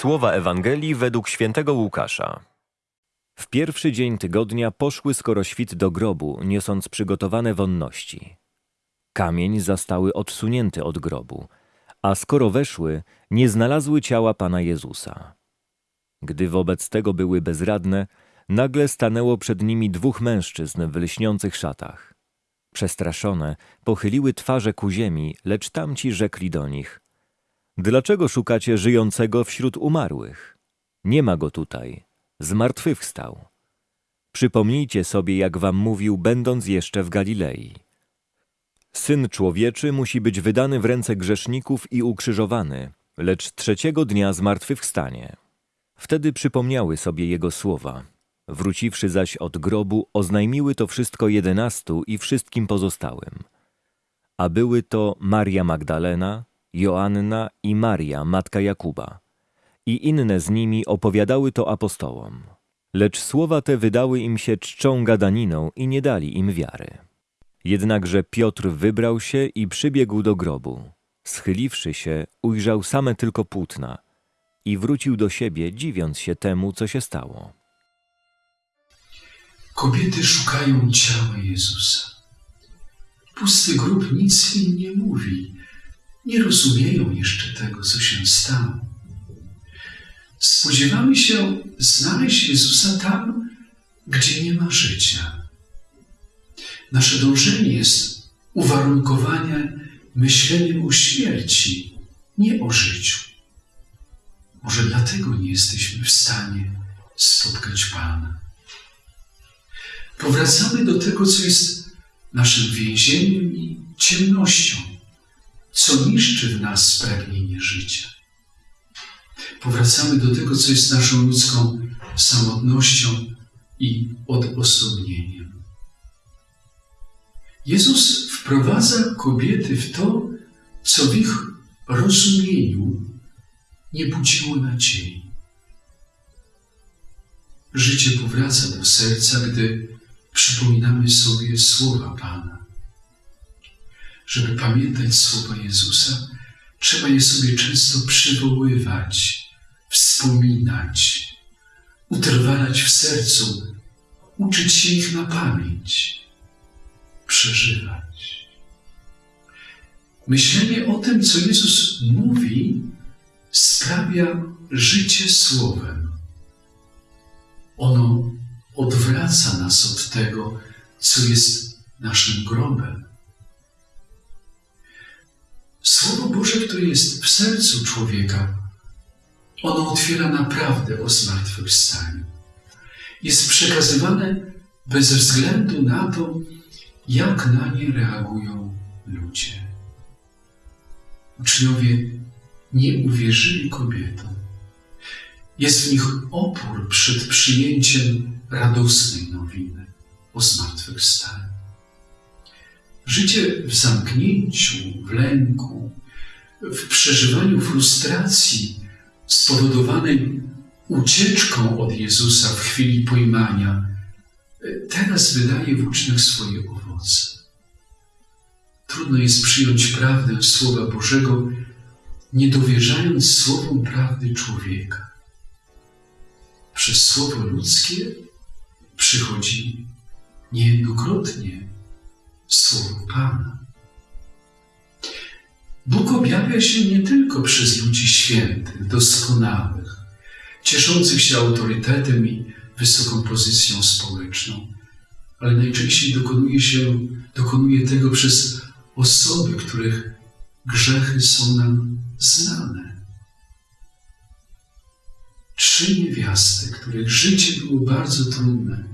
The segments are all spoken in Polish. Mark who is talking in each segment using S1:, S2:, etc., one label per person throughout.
S1: Słowa Ewangelii według świętego Łukasza. W pierwszy dzień tygodnia poszły skoro świt do grobu, niosąc przygotowane wonności. Kamień zastały odsunięty od grobu, a skoro weszły, nie znalazły ciała Pana Jezusa. Gdy wobec tego były bezradne, nagle stanęło przed nimi dwóch mężczyzn w lśniących szatach. Przestraszone, pochyliły twarze ku ziemi, lecz tamci rzekli do nich – Dlaczego szukacie żyjącego wśród umarłych? Nie ma go tutaj. Zmartwychwstał. Przypomnijcie sobie, jak wam mówił, będąc jeszcze w Galilei. Syn człowieczy musi być wydany w ręce grzeszników i ukrzyżowany, lecz trzeciego dnia zmartwychwstanie. Wtedy przypomniały sobie jego słowa. Wróciwszy zaś od grobu, oznajmiły to wszystko jedenastu i wszystkim pozostałym. A były to Maria Magdalena, Joanna i Maria, matka Jakuba. I inne z nimi opowiadały to apostołom. Lecz słowa te wydały im się czczą gadaniną i nie dali im wiary. Jednakże Piotr wybrał się i przybiegł do grobu. Schyliwszy się, ujrzał same tylko płótna i wrócił do siebie, dziwiąc się temu, co się stało.
S2: Kobiety szukają ciała Jezusa. Pusty grób nic im nie mówi. Nie rozumieją jeszcze tego, co się stało. Spodziewamy się znaleźć Jezusa tam, gdzie nie ma życia. Nasze dążenie jest uwarunkowane myśleniem o śmierci, nie o życiu. Może dlatego nie jesteśmy w stanie spotkać Pana. Powracamy do tego, co jest naszym więzieniem i ciemnością, co niszczy w nas pragnienie życia. Powracamy do tego, co jest naszą ludzką samotnością i odosobnieniem. Jezus wprowadza kobiety w to, co w ich rozumieniu nie budziło nadziei. Życie powraca do serca, gdy przypominamy sobie słowa Pana. Żeby pamiętać słowa Jezusa, trzeba je sobie często przywoływać, wspominać, utrwalać w sercu, uczyć się ich na pamięć, przeżywać. Myślenie o tym, co Jezus mówi, sprawia życie słowem. Ono odwraca nas od tego, co jest naszym grobem. Boże, które jest w sercu człowieka, ono otwiera naprawdę o zmartwychwstaniu. Jest przekazywane bez względu na to, jak na nie reagują ludzie. Uczniowie nie uwierzyli kobietom. Jest w nich opór przed przyjęciem radosnej nowiny o zmartwychwstaniu. Życie w zamknięciu, w lęku, w przeżywaniu frustracji spowodowanej ucieczką od Jezusa w chwili pojmania, teraz wydaje w uczniach swoje owoce. Trudno jest przyjąć prawdę Słowa Bożego, nie dowierzając słowom prawdy człowieka. Przez słowo ludzkie przychodzi niejednokrotnie Słowo Pana. Bóg objawia się nie tylko przez ludzi świętych, doskonałych, cieszących się autorytetem i wysoką pozycją społeczną, ale najczęściej dokonuje, się, dokonuje tego przez osoby, których grzechy są nam znane. Trzy niewiasty, których życie było bardzo trudne,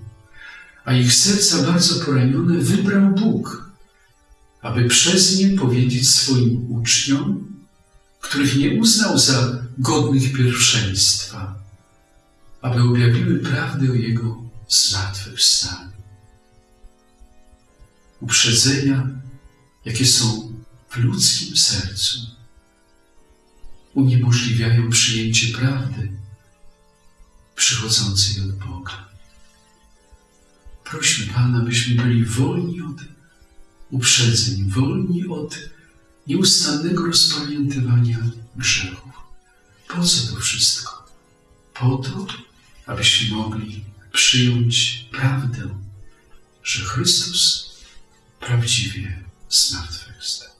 S2: a ich serca bardzo poranione, wybrał Bóg, aby przez nie powiedzieć swoim uczniom, których nie uznał za godnych pierwszeństwa, aby objawiły prawdę o Jego zmartwychwstaniu. Uprzedzenia, jakie są w ludzkim sercu, uniemożliwiają przyjęcie prawdy przychodzącej od Boga. Prośmy Pana, byśmy byli wolni od uprzedzeń, wolni od nieustannego rozpamiętywania grzechów. Po co to wszystko? po to, abyśmy mogli przyjąć prawdę, że Chrystus prawdziwie zmartwychwstał.